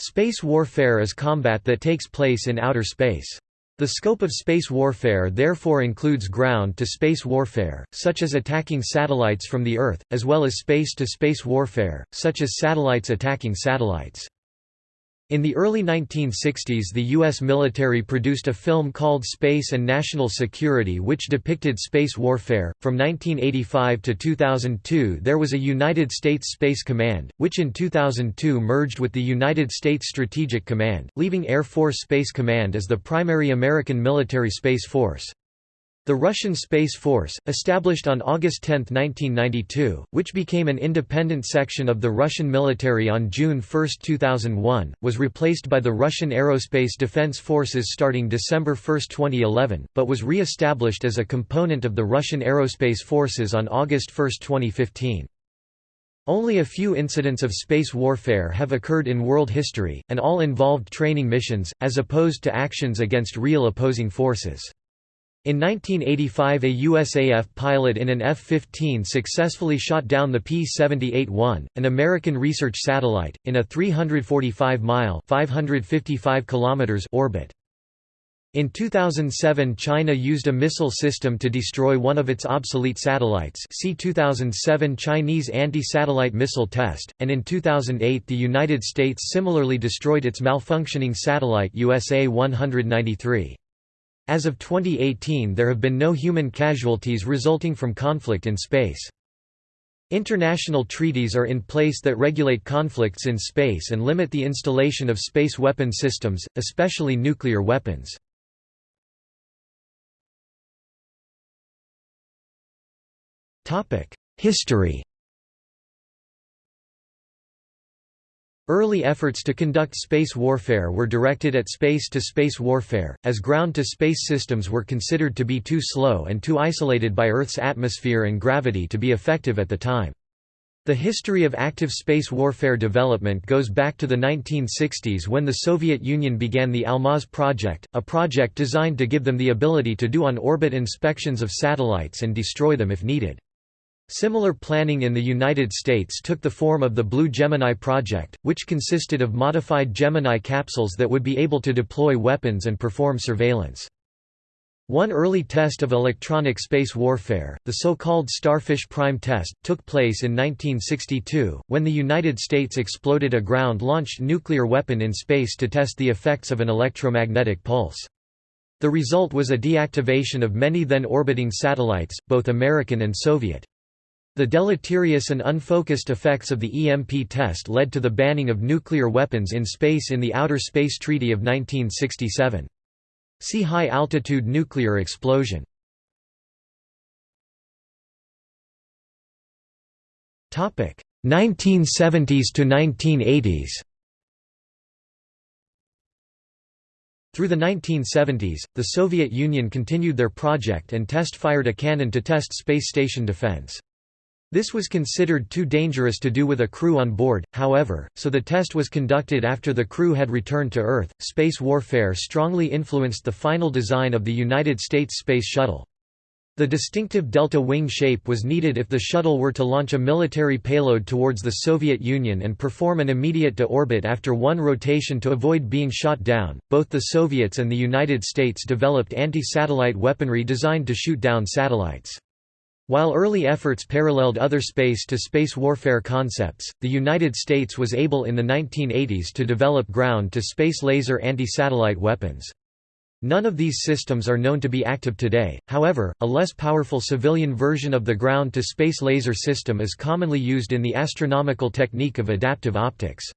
Space warfare is combat that takes place in outer space. The scope of space warfare therefore includes ground-to-space warfare, such as attacking satellites from the Earth, as well as space-to-space warfare, such as satellites attacking satellites. In the early 1960s the U.S. military produced a film called Space and National Security which depicted space warfare. From 1985 to 2002 there was a United States Space Command, which in 2002 merged with the United States Strategic Command, leaving Air Force Space Command as the primary American military space force. The Russian Space Force, established on August 10, 1992, which became an independent section of the Russian military on June 1, 2001, was replaced by the Russian Aerospace Defense Forces starting December 1, 2011, but was re-established as a component of the Russian Aerospace Forces on August 1, 2015. Only a few incidents of space warfare have occurred in world history, and all involved training missions, as opposed to actions against real opposing forces. In 1985 a USAF pilot in an F-15 successfully shot down the P-78-1, an American research satellite, in a 345-mile orbit. In 2007 China used a missile system to destroy one of its obsolete satellites see 2007 Chinese anti-satellite missile test, and in 2008 the United States similarly destroyed its malfunctioning satellite USA 193. As of 2018 there have been no human casualties resulting from conflict in space. International treaties are in place that regulate conflicts in space and limit the installation of space weapon systems, especially nuclear weapons. History Early efforts to conduct space warfare were directed at space-to-space -space warfare, as ground-to-space systems were considered to be too slow and too isolated by Earth's atmosphere and gravity to be effective at the time. The history of active space warfare development goes back to the 1960s when the Soviet Union began the Almaz project, a project designed to give them the ability to do on-orbit inspections of satellites and destroy them if needed. Similar planning in the United States took the form of the Blue Gemini project, which consisted of modified Gemini capsules that would be able to deploy weapons and perform surveillance. One early test of electronic space warfare, the so-called Starfish Prime test, took place in 1962, when the United States exploded a ground-launched nuclear weapon in space to test the effects of an electromagnetic pulse. The result was a deactivation of many then orbiting satellites, both American and Soviet. The deleterious and unfocused effects of the EMP test led to the banning of nuclear weapons in space in the Outer Space Treaty of 1967. See high-altitude nuclear explosion. Topic 1970s to 1980s. Through the 1970s, the Soviet Union continued their project and test-fired a cannon to test space station defense. This was considered too dangerous to do with a crew on board, however, so the test was conducted after the crew had returned to Earth. Space warfare strongly influenced the final design of the United States Space Shuttle. The distinctive delta wing shape was needed if the shuttle were to launch a military payload towards the Soviet Union and perform an immediate to-orbit after one rotation to avoid being shot down. Both the Soviets and the United States developed anti-satellite weaponry designed to shoot down satellites. While early efforts paralleled other space-to-space -space warfare concepts, the United States was able in the 1980s to develop ground-to-space laser anti-satellite weapons. None of these systems are known to be active today, however, a less powerful civilian version of the ground-to-space laser system is commonly used in the astronomical technique of adaptive optics.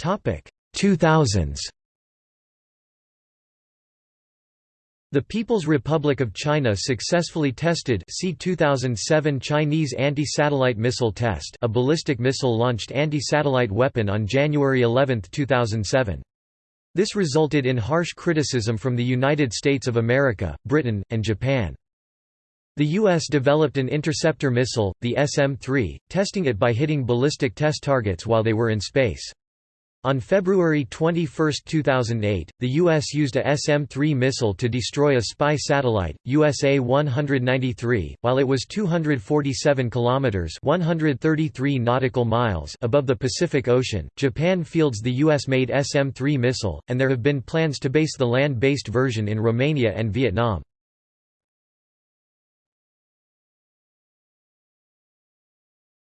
Topic 2000s The People's Republic of China successfully tested see 2007 Chinese anti-satellite missile test a ballistic missile-launched anti-satellite weapon on January 11, 2007. This resulted in harsh criticism from the United States of America, Britain, and Japan. The U.S. developed an interceptor missile, the SM-3, testing it by hitting ballistic test targets while they were in space. On February 21, 2008, the U.S. used a SM-3 missile to destroy a spy satellite, USA-193, while it was 247 kilometers (133 nautical miles) above the Pacific Ocean. Japan fields the U.S.-made SM-3 missile, and there have been plans to base the land-based version in Romania and Vietnam.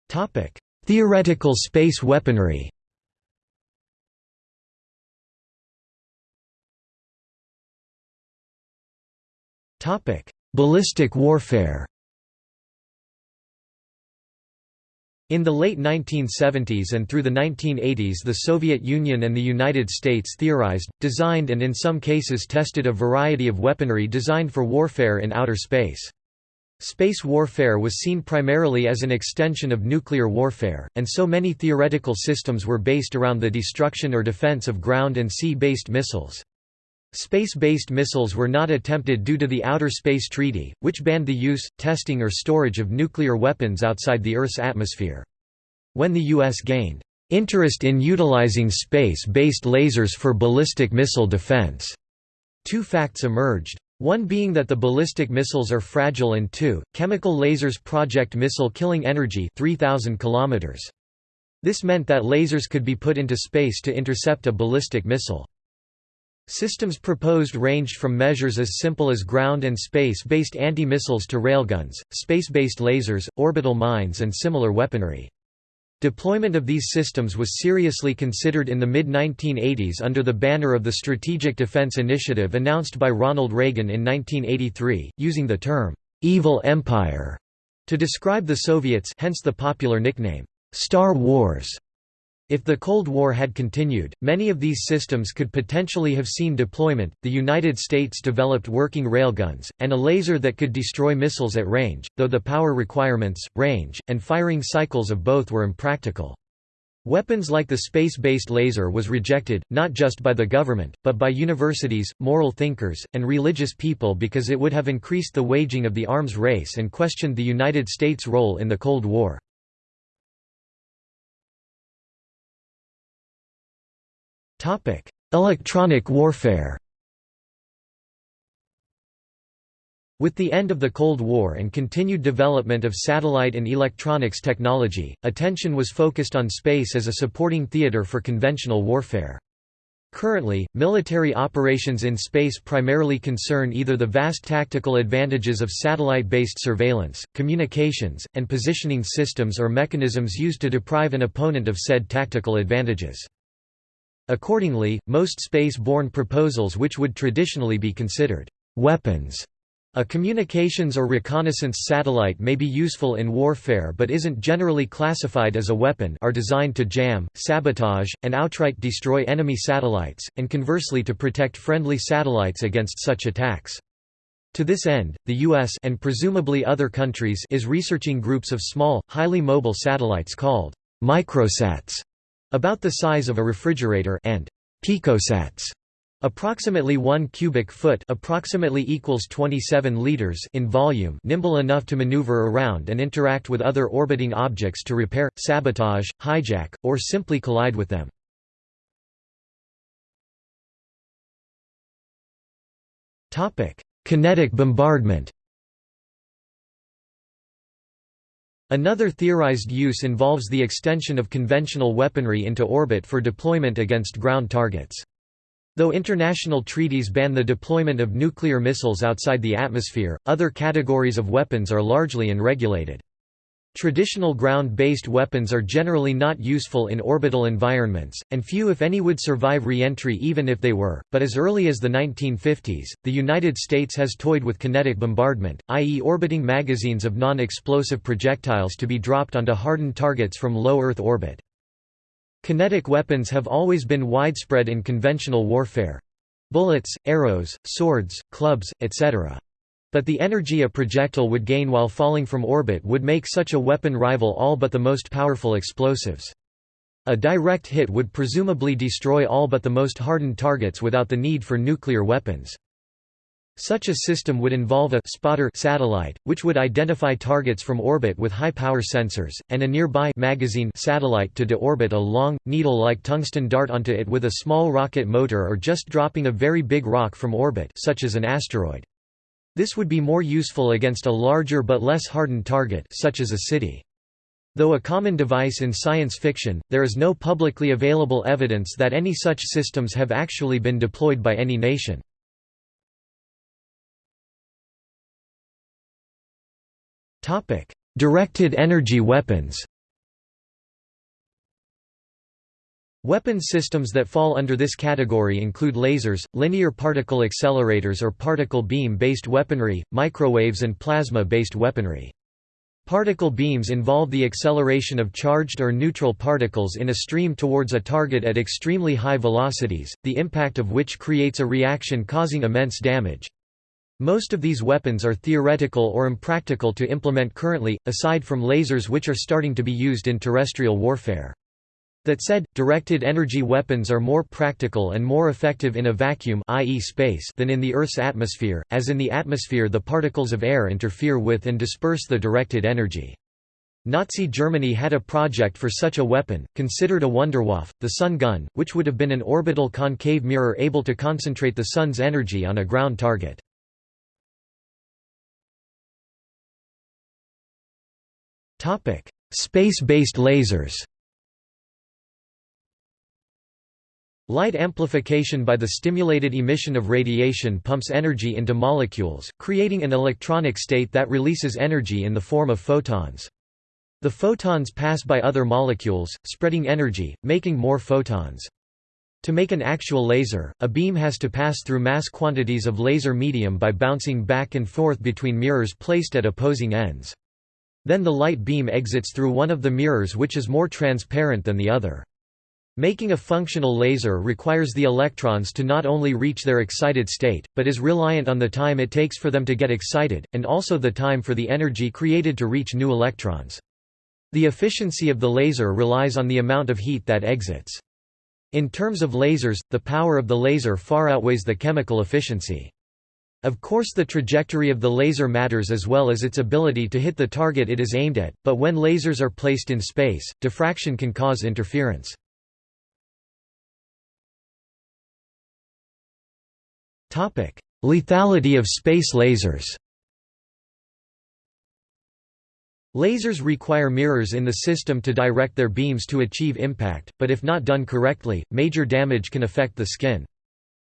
Topic: Theoretical space weaponry. Topic: Ballistic warfare. In the late 1970s and through the 1980s the Soviet Union and the United States theorized, designed and in some cases tested a variety of weaponry designed for warfare in outer space. Space warfare was seen primarily as an extension of nuclear warfare, and so many theoretical systems were based around the destruction or defense of ground and sea-based missiles. Space-based missiles were not attempted due to the Outer Space Treaty, which banned the use, testing or storage of nuclear weapons outside the Earth's atmosphere. When the U.S. gained interest in utilizing space-based lasers for ballistic missile defense, two facts emerged. One being that the ballistic missiles are fragile and two, chemical lasers project missile killing energy 3000 km. This meant that lasers could be put into space to intercept a ballistic missile. Systems proposed ranged from measures as simple as ground and space-based anti-missiles to railguns, space-based lasers, orbital mines and similar weaponry. Deployment of these systems was seriously considered in the mid-1980s under the banner of the Strategic Defense Initiative announced by Ronald Reagan in 1983, using the term, "'Evil Empire' to describe the Soviets hence the popular nickname, "'Star Wars' If the Cold War had continued, many of these systems could potentially have seen deployment. The United States developed working railguns, and a laser that could destroy missiles at range, though the power requirements, range, and firing cycles of both were impractical. Weapons like the space-based laser was rejected, not just by the government, but by universities, moral thinkers, and religious people because it would have increased the waging of the arms race and questioned the United States' role in the Cold War. Electronic warfare With the end of the Cold War and continued development of satellite and electronics technology, attention was focused on space as a supporting theater for conventional warfare. Currently, military operations in space primarily concern either the vast tactical advantages of satellite-based surveillance, communications, and positioning systems or mechanisms used to deprive an opponent of said tactical advantages. Accordingly, most space-borne proposals which would traditionally be considered weapons a communications or reconnaissance satellite may be useful in warfare but isn't generally classified as a weapon are designed to jam, sabotage, and outright destroy enemy satellites, and conversely to protect friendly satellites against such attacks. To this end, the US and presumably other countries is researching groups of small, highly mobile satellites called microsats about the size of a refrigerator and picosats approximately 1 cubic foot approximately equals 27 liters in volume nimble enough to maneuver around and interact with other orbiting objects to repair sabotage hijack or simply collide with them. Kinetic bombardment Another theorized use involves the extension of conventional weaponry into orbit for deployment against ground targets. Though international treaties ban the deployment of nuclear missiles outside the atmosphere, other categories of weapons are largely unregulated. Traditional ground-based weapons are generally not useful in orbital environments, and few if any would survive re-entry even if they were, but as early as the 1950s, the United States has toyed with kinetic bombardment, i.e. orbiting magazines of non-explosive projectiles to be dropped onto hardened targets from low Earth orbit. Kinetic weapons have always been widespread in conventional warfare. Bullets, arrows, swords, clubs, etc. But the energy a projectile would gain while falling from orbit would make such a weapon rival all but the most powerful explosives. A direct hit would presumably destroy all but the most hardened targets without the need for nuclear weapons. Such a system would involve a spotter satellite, which would identify targets from orbit with high-power sensors, and a nearby magazine satellite to deorbit a long, needle-like tungsten dart onto it with a small rocket motor or just dropping a very big rock from orbit such as an asteroid. This would be more useful against a larger but less hardened target such as a city. Though a common device in science fiction, there is no publicly available evidence that any such systems have actually been deployed by any nation. Directed energy weapons. Weapon systems that fall under this category include lasers, linear particle accelerators or particle beam-based weaponry, microwaves and plasma-based weaponry. Particle beams involve the acceleration of charged or neutral particles in a stream towards a target at extremely high velocities, the impact of which creates a reaction causing immense damage. Most of these weapons are theoretical or impractical to implement currently, aside from lasers which are starting to be used in terrestrial warfare. That said, directed energy weapons are more practical and more effective in a vacuum i.e. space than in the Earth's atmosphere, as in the atmosphere the particles of air interfere with and disperse the directed energy. Nazi Germany had a project for such a weapon, considered a Wunderwaffe, the Sun gun, which would have been an orbital concave mirror able to concentrate the Sun's energy on a ground target. Space-based lasers Light amplification by the stimulated emission of radiation pumps energy into molecules, creating an electronic state that releases energy in the form of photons. The photons pass by other molecules, spreading energy, making more photons. To make an actual laser, a beam has to pass through mass quantities of laser medium by bouncing back and forth between mirrors placed at opposing ends. Then the light beam exits through one of the mirrors which is more transparent than the other. Making a functional laser requires the electrons to not only reach their excited state, but is reliant on the time it takes for them to get excited, and also the time for the energy created to reach new electrons. The efficiency of the laser relies on the amount of heat that exits. In terms of lasers, the power of the laser far outweighs the chemical efficiency. Of course the trajectory of the laser matters as well as its ability to hit the target it is aimed at, but when lasers are placed in space, diffraction can cause interference. Lethality of space lasers Lasers require mirrors in the system to direct their beams to achieve impact, but if not done correctly, major damage can affect the skin.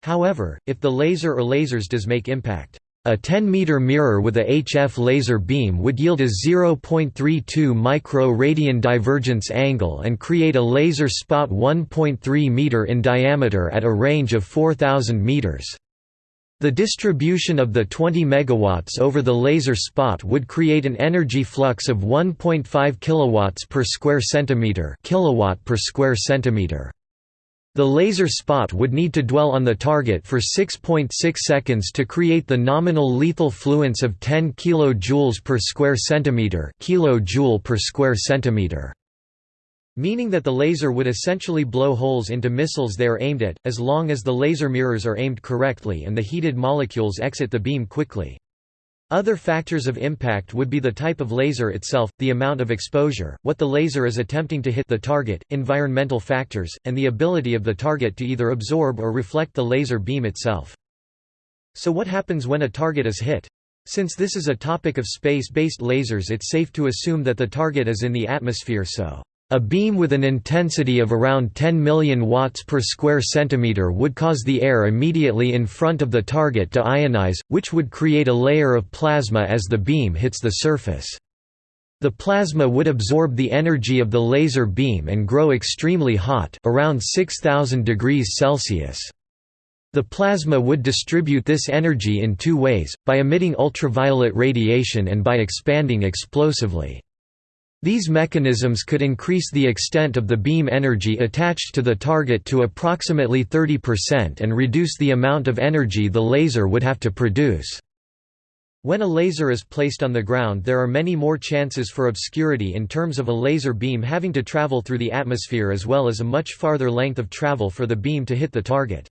However, if the laser or lasers does make impact, a 10-meter mirror with a HF laser beam would yield a 0.32 micro-radian divergence angle and create a laser spot 1.3 meter in diameter at a range of 4000 meters. The distribution of the 20 megawatts over the laser spot would create an energy flux of 1.5 kilowatts per square centimeter, kilowatt per square centimeter. The laser spot would need to dwell on the target for 6.6 .6 seconds to create the nominal lethal fluence of 10 kJ per square centimeter, kilojoule per square centimeter. Meaning that the laser would essentially blow holes into missiles they are aimed at, as long as the laser mirrors are aimed correctly and the heated molecules exit the beam quickly. Other factors of impact would be the type of laser itself, the amount of exposure, what the laser is attempting to hit the target, environmental factors, and the ability of the target to either absorb or reflect the laser beam itself. So what happens when a target is hit? Since this is a topic of space-based lasers it's safe to assume that the target is in the atmosphere so a beam with an intensity of around 10 million watts per square centimeter would cause the air immediately in front of the target to ionize, which would create a layer of plasma as the beam hits the surface. The plasma would absorb the energy of the laser beam and grow extremely hot around 6000 degrees Celsius. The plasma would distribute this energy in two ways, by emitting ultraviolet radiation and by expanding explosively. These mechanisms could increase the extent of the beam energy attached to the target to approximately 30% and reduce the amount of energy the laser would have to produce. When a laser is placed on the ground there are many more chances for obscurity in terms of a laser beam having to travel through the atmosphere as well as a much farther length of travel for the beam to hit the target.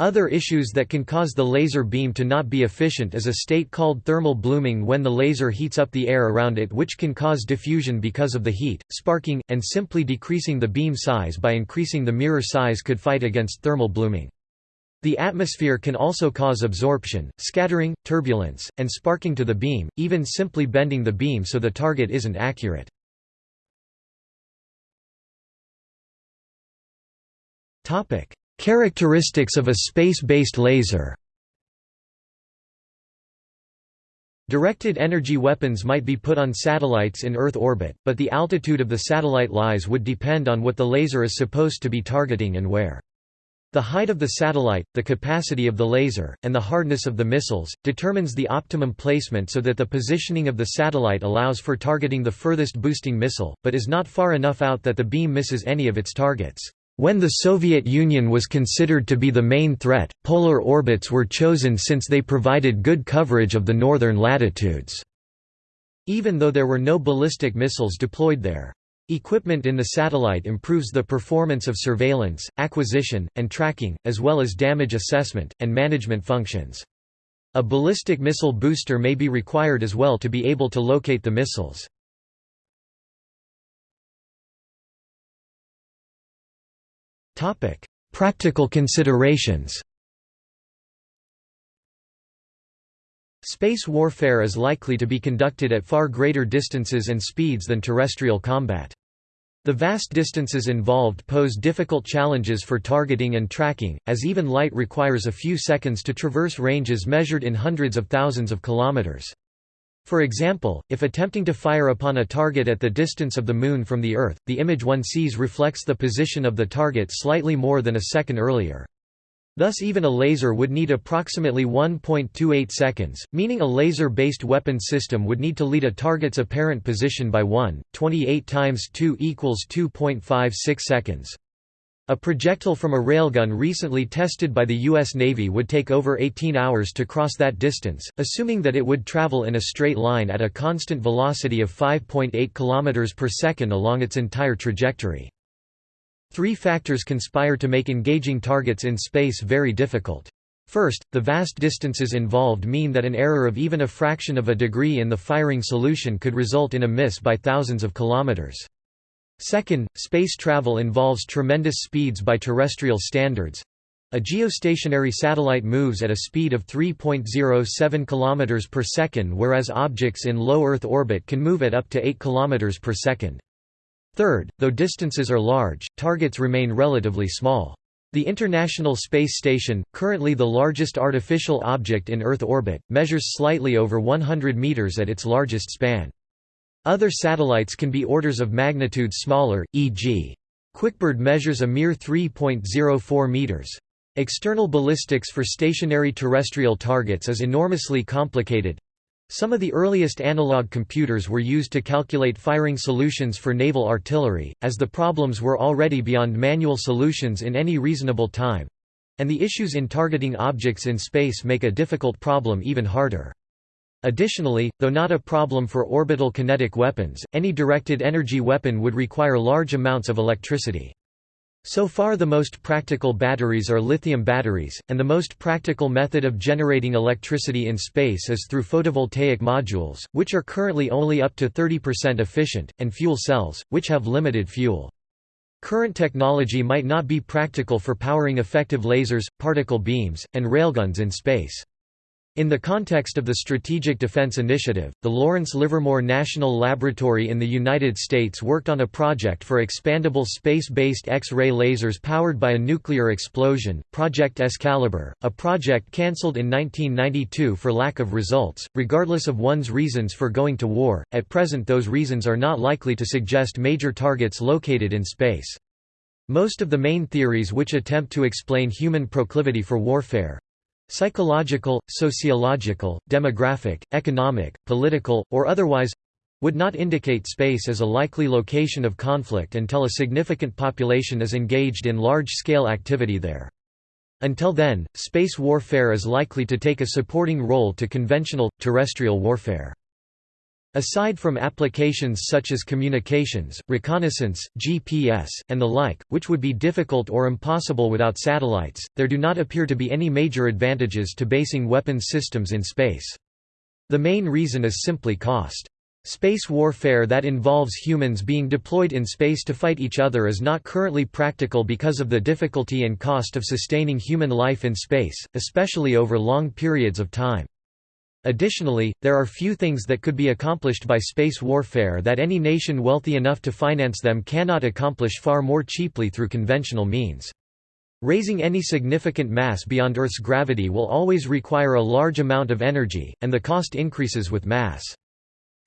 Other issues that can cause the laser beam to not be efficient is a state called thermal blooming when the laser heats up the air around it which can cause diffusion because of the heat, sparking, and simply decreasing the beam size by increasing the mirror size could fight against thermal blooming. The atmosphere can also cause absorption, scattering, turbulence, and sparking to the beam, even simply bending the beam so the target isn't accurate. Characteristics of a space-based laser Directed energy weapons might be put on satellites in Earth orbit, but the altitude of the satellite lies would depend on what the laser is supposed to be targeting and where. The height of the satellite, the capacity of the laser, and the hardness of the missiles, determines the optimum placement so that the positioning of the satellite allows for targeting the furthest boosting missile, but is not far enough out that the beam misses any of its targets. When the Soviet Union was considered to be the main threat, polar orbits were chosen since they provided good coverage of the northern latitudes, even though there were no ballistic missiles deployed there. Equipment in the satellite improves the performance of surveillance, acquisition, and tracking, as well as damage assessment, and management functions. A ballistic missile booster may be required as well to be able to locate the missiles. Practical considerations Space warfare is likely to be conducted at far greater distances and speeds than terrestrial combat. The vast distances involved pose difficult challenges for targeting and tracking, as even light requires a few seconds to traverse ranges measured in hundreds of thousands of kilometers. For example, if attempting to fire upon a target at the distance of the Moon from the Earth, the image one sees reflects the position of the target slightly more than a second earlier. Thus even a laser would need approximately 1.28 seconds, meaning a laser-based weapon system would need to lead a target's apparent position by 1, 28 times 2 equals 2.56 seconds. A projectile from a railgun recently tested by the U.S. Navy would take over 18 hours to cross that distance, assuming that it would travel in a straight line at a constant velocity of 5.8 km per second along its entire trajectory. Three factors conspire to make engaging targets in space very difficult. First, the vast distances involved mean that an error of even a fraction of a degree in the firing solution could result in a miss by thousands of kilometers. Second, space travel involves tremendous speeds by terrestrial standards. A geostationary satellite moves at a speed of 3.07 km per second whereas objects in low Earth orbit can move at up to 8 km per second. Third, though distances are large, targets remain relatively small. The International Space Station, currently the largest artificial object in Earth orbit, measures slightly over 100 meters at its largest span. Other satellites can be orders of magnitude smaller, e.g. Quickbird measures a mere 3.04 meters. External ballistics for stationary terrestrial targets is enormously complicated, some of the earliest analog computers were used to calculate firing solutions for naval artillery, as the problems were already beyond manual solutions in any reasonable time. And the issues in targeting objects in space make a difficult problem even harder. Additionally, though not a problem for orbital kinetic weapons, any directed energy weapon would require large amounts of electricity. So far the most practical batteries are lithium batteries, and the most practical method of generating electricity in space is through photovoltaic modules, which are currently only up to 30% efficient, and fuel cells, which have limited fuel. Current technology might not be practical for powering effective lasers, particle beams, and railguns in space. In the context of the Strategic Defense Initiative, the Lawrence Livermore National Laboratory in the United States worked on a project for expandable space-based X-ray lasers powered by a nuclear explosion, Project Excalibur, a project cancelled in 1992 for lack of results. Regardless of one's reasons for going to war, at present those reasons are not likely to suggest major targets located in space. Most of the main theories which attempt to explain human proclivity for warfare, psychological, sociological, demographic, economic, political, or otherwise would not indicate space as a likely location of conflict until a significant population is engaged in large-scale activity there. Until then, space warfare is likely to take a supporting role to conventional, terrestrial warfare. Aside from applications such as communications, reconnaissance, GPS, and the like, which would be difficult or impossible without satellites, there do not appear to be any major advantages to basing weapons systems in space. The main reason is simply cost. Space warfare that involves humans being deployed in space to fight each other is not currently practical because of the difficulty and cost of sustaining human life in space, especially over long periods of time. Additionally, there are few things that could be accomplished by space warfare that any nation wealthy enough to finance them cannot accomplish far more cheaply through conventional means. Raising any significant mass beyond Earth's gravity will always require a large amount of energy, and the cost increases with mass.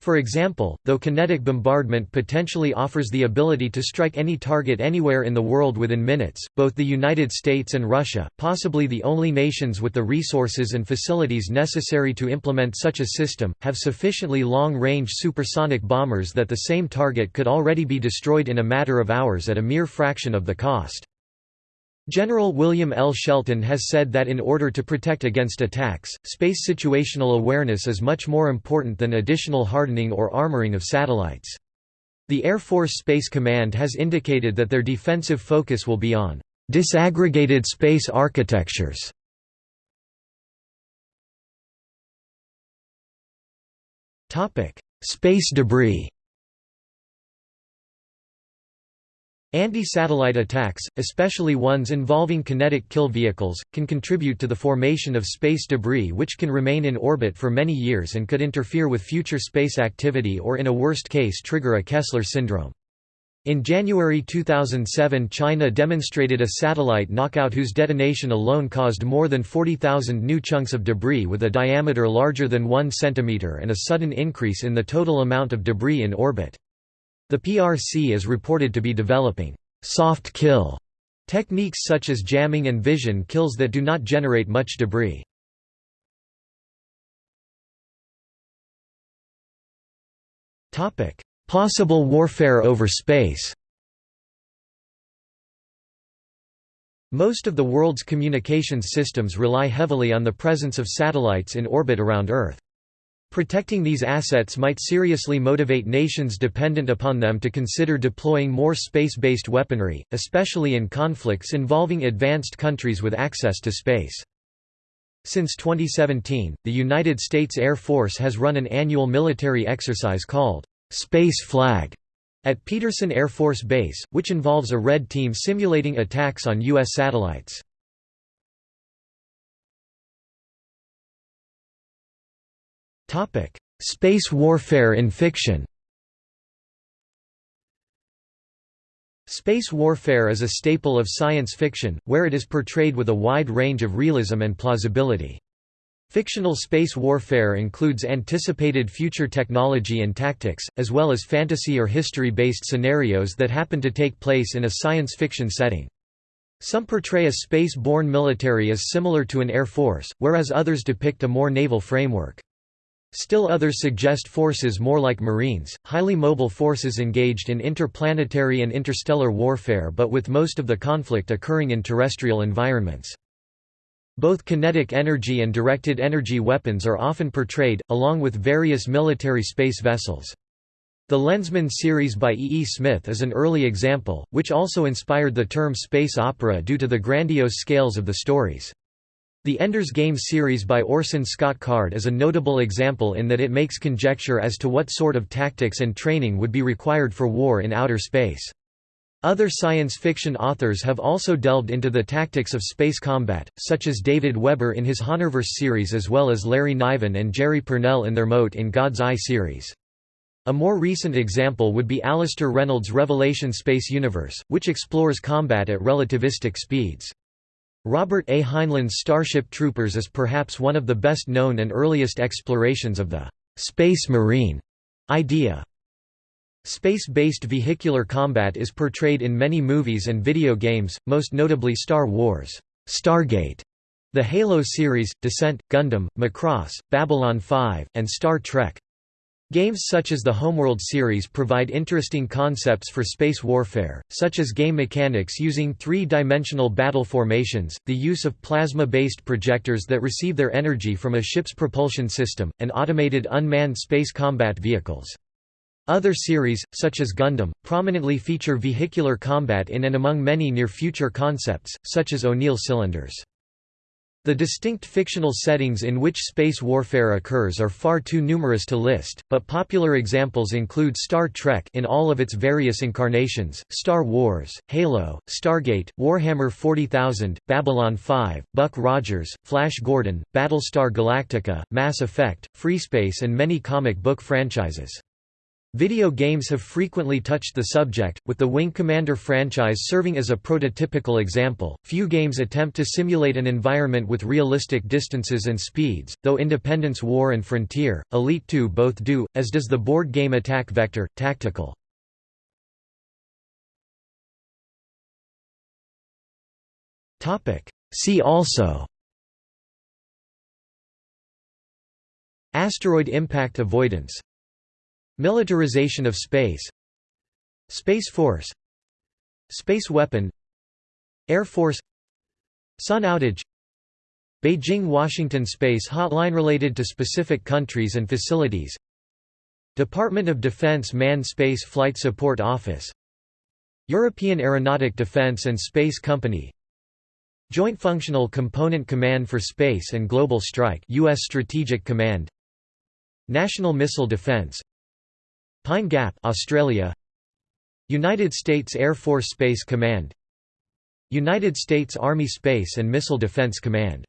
For example, though kinetic bombardment potentially offers the ability to strike any target anywhere in the world within minutes, both the United States and Russia, possibly the only nations with the resources and facilities necessary to implement such a system, have sufficiently long-range supersonic bombers that the same target could already be destroyed in a matter of hours at a mere fraction of the cost. General William L. Shelton has said that in order to protect against attacks, space situational awareness is much more important than additional hardening or armoring of satellites. The Air Force Space Command has indicated that their defensive focus will be on disaggregated space architectures. Space debris Anti-satellite attacks, especially ones involving kinetic kill vehicles, can contribute to the formation of space debris which can remain in orbit for many years and could interfere with future space activity or in a worst case trigger a Kessler syndrome. In January 2007 China demonstrated a satellite knockout whose detonation alone caused more than 40,000 new chunks of debris with a diameter larger than 1 cm and a sudden increase in the total amount of debris in orbit. The PRC is reported to be developing soft kill techniques such as jamming and vision kills that do not generate much debris. Possible warfare over space Most of the world's communications systems rely heavily on the presence of satellites in orbit around Earth. Protecting these assets might seriously motivate nations dependent upon them to consider deploying more space-based weaponry, especially in conflicts involving advanced countries with access to space. Since 2017, the United States Air Force has run an annual military exercise called Space Flag at Peterson Air Force Base, which involves a red team simulating attacks on U.S. satellites. Space warfare in fiction. Space warfare is a staple of science fiction, where it is portrayed with a wide range of realism and plausibility. Fictional space warfare includes anticipated future technology and tactics, as well as fantasy or history-based scenarios that happen to take place in a science fiction setting. Some portray a space-borne military as similar to an air force, whereas others depict a more naval framework. Still others suggest forces more like Marines, highly mobile forces engaged in interplanetary and interstellar warfare but with most of the conflict occurring in terrestrial environments. Both kinetic energy and directed energy weapons are often portrayed, along with various military space vessels. The Lensman series by E. E. Smith is an early example, which also inspired the term space opera due to the grandiose scales of the stories. The Ender's Game series by Orson Scott Card is a notable example in that it makes conjecture as to what sort of tactics and training would be required for war in outer space. Other science fiction authors have also delved into the tactics of space combat, such as David Weber in his Honorverse series as well as Larry Niven and Jerry Pournelle in their Mote in God's Eye series. A more recent example would be Alastair Reynolds' Revelation Space Universe, which explores combat at relativistic speeds. Robert A. Heinlein's Starship Troopers is perhaps one of the best known and earliest explorations of the «space marine» idea. Space-based vehicular combat is portrayed in many movies and video games, most notably Star Wars, Stargate, the Halo series, Descent, Gundam, Macross, Babylon 5, and Star Trek. Games such as the Homeworld series provide interesting concepts for space warfare, such as game mechanics using three-dimensional battle formations, the use of plasma-based projectors that receive their energy from a ship's propulsion system, and automated unmanned space combat vehicles. Other series, such as Gundam, prominently feature vehicular combat in and among many near-future concepts, such as O'Neill cylinders. The distinct fictional settings in which space warfare occurs are far too numerous to list, but popular examples include Star Trek in all of its various incarnations, Star Wars, Halo, Stargate, Warhammer 40,000, Babylon 5, Buck Rogers, Flash Gordon, Battlestar Galactica, Mass Effect, FreeSpace and many comic book franchises. Video games have frequently touched the subject, with the Wing Commander franchise serving as a prototypical example. Few games attempt to simulate an environment with realistic distances and speeds, though Independence War and Frontier, Elite 2 both do, as does the board game Attack Vector, Tactical. See also Asteroid impact avoidance Militarization of space Space Force Space Weapon Air Force Sun outage Beijing-Washington Space Hotline related to specific countries and facilities Department of Defense Manned Space Flight Support Office European Aeronautic Defence and Space Company Joint Functional Component Command for Space and Global Strike US Strategic Command National Missile Defense Pine Gap, Australia. United States Air Force Space Command. United States Army Space and Missile Defense Command